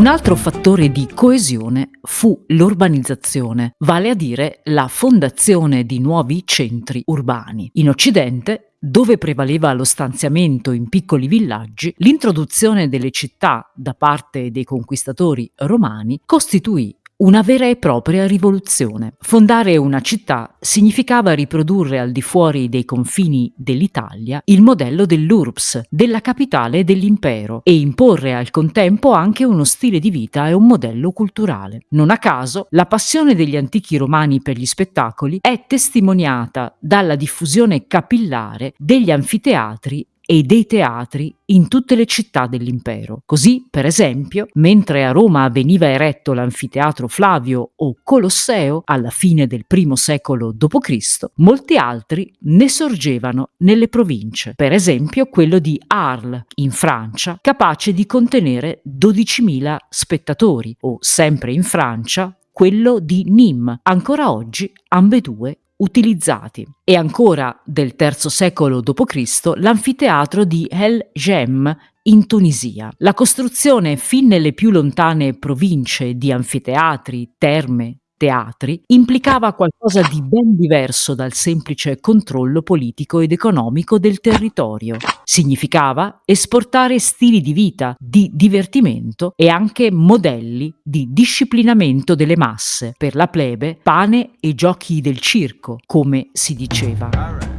Un altro fattore di coesione fu l'urbanizzazione, vale a dire la fondazione di nuovi centri urbani. In Occidente dove prevaleva lo stanziamento in piccoli villaggi, l'introduzione delle città da parte dei conquistatori romani costituì una vera e propria rivoluzione. Fondare una città significava riprodurre al di fuori dei confini dell'Italia il modello dell'URBS, della capitale dell'impero, e imporre al contempo anche uno stile di vita e un modello culturale. Non a caso, la passione degli antichi romani per gli spettacoli è testimoniata dalla diffusione capillare degli anfiteatri e dei teatri in tutte le città dell'impero. Così, per esempio, mentre a Roma veniva eretto l'anfiteatro Flavio o Colosseo alla fine del I secolo d.C., molti altri ne sorgevano nelle province, per esempio quello di Arles in Francia, capace di contenere 12.000 spettatori, o sempre in Francia quello di Nîmes, ancora oggi ambedue utilizzati. E ancora del III secolo d.C. l'anfiteatro di El Jem in Tunisia. La costruzione fin nelle più lontane province di anfiteatri, terme, teatri implicava qualcosa di ben diverso dal semplice controllo politico ed economico del territorio. Significava esportare stili di vita, di divertimento e anche modelli di disciplinamento delle masse, per la plebe pane e giochi del circo, come si diceva.